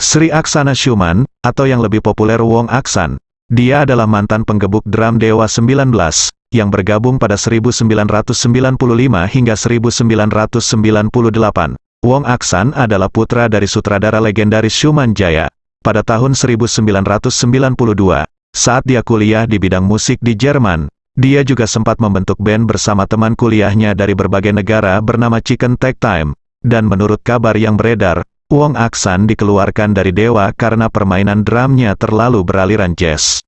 Sri Aksana Shuman, atau yang lebih populer Wong Aksan. Dia adalah mantan penggebuk drum Dewa 19, yang bergabung pada 1995 hingga 1998. Wong Aksan adalah putra dari sutradara legendaris Shuman Jaya. Pada tahun 1992, saat dia kuliah di bidang musik di Jerman, dia juga sempat membentuk band bersama teman kuliahnya dari berbagai negara bernama Chicken Tag Time. Dan menurut kabar yang beredar, Wong Aksan dikeluarkan dari Dewa karena permainan drumnya terlalu beraliran jazz.